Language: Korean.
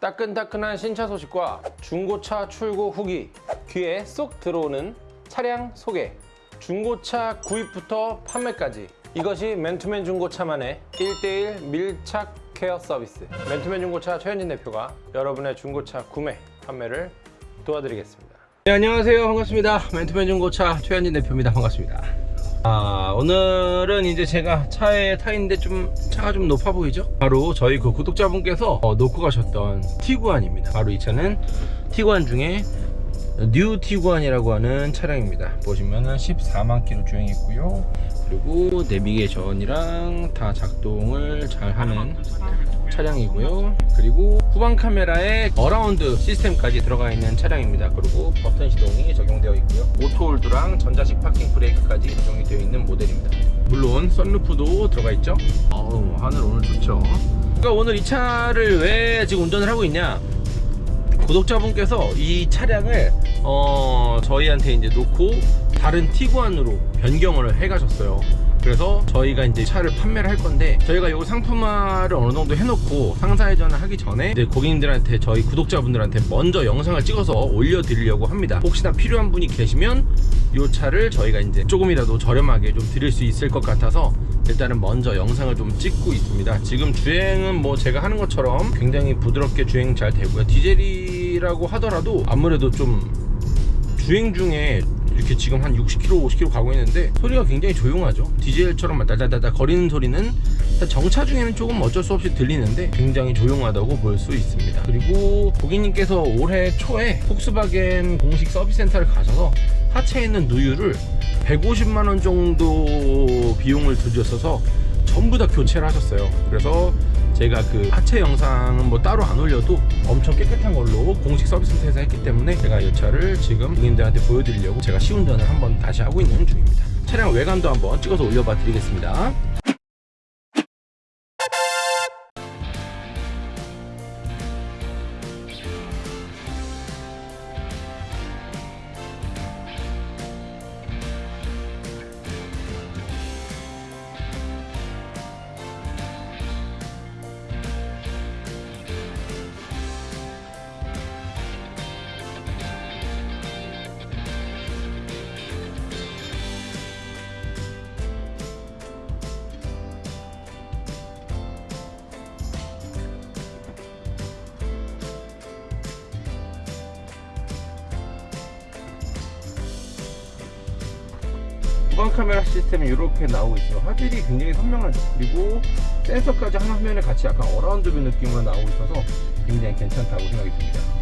따끈따끈한 신차 소식과 중고차 출고 후기 귀에 쏙 들어오는 차량 소개. 중고차 구입부터 판매까지 이것이 맨투맨 중고차만의 1대1 밀착 케어 서비스. 맨투맨 중고차 최현진 대표가 여러분의 중고차 구매 판매를 도와드리겠습니다. 네, 안녕하세요. 반갑습니다. 맨투맨 중고차 최현진 대표입니다. 반갑습니다. 아, 오늘은 이제 제가 차에 타 있는데 좀 차가 좀 높아 보이죠? 바로 저희 그 구독자분께서 어, 놓고 가셨던 티구안입니다. 바로 이 차는 티구안 중에 뉴 티구안이라고 하는 차량입니다. 보시면은 14만 킬로 주행했고요. 그리고 내비게이션이랑 다 작동을 잘 하는 차량이고요. 그리고 후방 카메라에 around 시스템까지 들어가 있는 차량입니다. 그리고 버튼 시동이 적용되어 있고요. auto hold랑 전자식 파킹 브레이크까지 적용이 되어 있는 모델입니다. 물론 썬루프도 들어가 있죠. 어우, 하늘 오늘 좋죠. 그러니까 오늘 이 차를 왜 지금 운전을 하고 있냐? 구독자분께서 이 차량을 어, 저희한테 이제 놓고 다른 티구안으로 변경을 해 가셨어요. 그래서 저희가 이제 차를 판매를 할 건데 저희가 이 상품화를 어느 정도 해놓고 상사회전을 하기 전에 이제 고객님들한테 저희 구독자분들한테 먼저 영상을 찍어서 올려드리려고 합니다. 혹시나 필요한 분이 계시면 이 차를 저희가 이제 조금이라도 저렴하게 좀 드릴 수 있을 것 같아서 일단은 먼저 영상을 좀 찍고 있습니다. 지금 주행은 뭐 제가 하는 것처럼 굉장히 부드럽게 주행 잘 되고요. 디젤이 라고 하더라도 아무래도 좀 주행 중에 이렇게 지금 한 60km, 50km 가고 있는데 소리가 굉장히 조용하죠. 디젤처럼 달달달달 거리는 소리는 정차 중에는 조금 어쩔 수 없이 들리는데 굉장히 조용하다고 볼 수 있습니다. 그리고 고객님께서 올해 초에 폭스바겐 공식 서비스 센터를 가셔서 하체에 있는 누유를 150만원 정도 비용을 들였어서 전부 다 교체를 하셨어요. 그래서 제가 그 하체 영상은 뭐 따로 안 올려도 엄청 깨끗한 걸로 공식 서비스 센터에서 했기 때문에 제가 이 차를 지금 고객님들한테 보여드리려고 제가 시운전을 한번 다시 하고 있는 중입니다. 차량 외관도 한번 찍어서 올려봐 드리겠습니다 후방 카메라 시스템이 이렇게 나오고 있어요. 화질이 굉장히 선명하죠 그리고 센서까지 한 화면에 같이 약간 around view 느낌으로 나오고 있어서 굉장히 괜찮다고 생각이 듭니다